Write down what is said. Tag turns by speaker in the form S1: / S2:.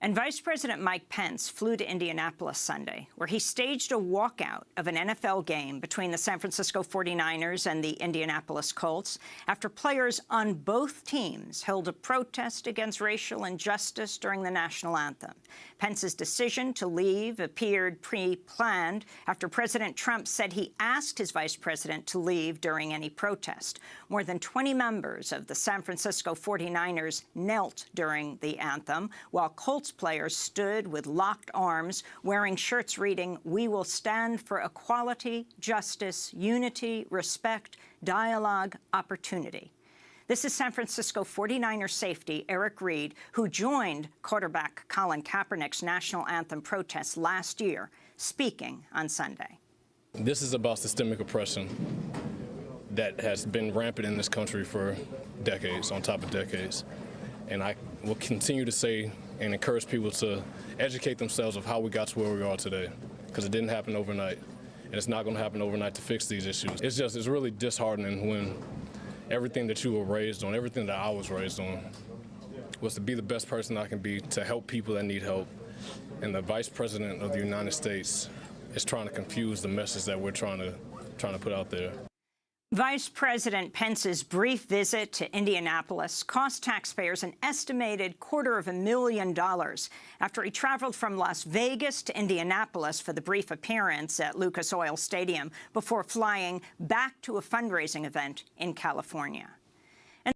S1: And Vice President Mike Pence flew to Indianapolis Sunday, where he staged a walkout of an NFL game between the San Francisco 49ers and the Indianapolis Colts after players on both teams held a protest against racial injustice during the national anthem. Pence's decision to leave appeared pre-planned after President Trump said he asked his vice president to leave during any protest. More than 20 members of the San Francisco 49ers knelt during the anthem, while Colts players stood with locked arms, wearing shirts reading, We will stand for equality, justice, unity, respect, dialogue, opportunity. This is San Francisco 49er safety Eric Reid, who joined quarterback Colin Kaepernick's national anthem protest last year, speaking on Sunday.
S2: This is about systemic oppression that has been rampant in this country for decades, on top of decades. And I will continue to say and encourage people to educate themselves of how we got to where we are today, because it didn't happen overnight, and it's not going to happen overnight to fix these issues. It's just, it's really disheartening when everything that you were raised on, everything that I was raised on, was to be the best person I can be, to help people that need help, and the Vice President of the United States is trying to confuse the message that we're trying to, trying to put out there.
S1: Vice President Pence's brief visit to Indianapolis cost taxpayers an estimated quarter of a million dollars after he traveled from Las Vegas to Indianapolis for the brief appearance at Lucas Oil Stadium before flying back to a fundraising event in California.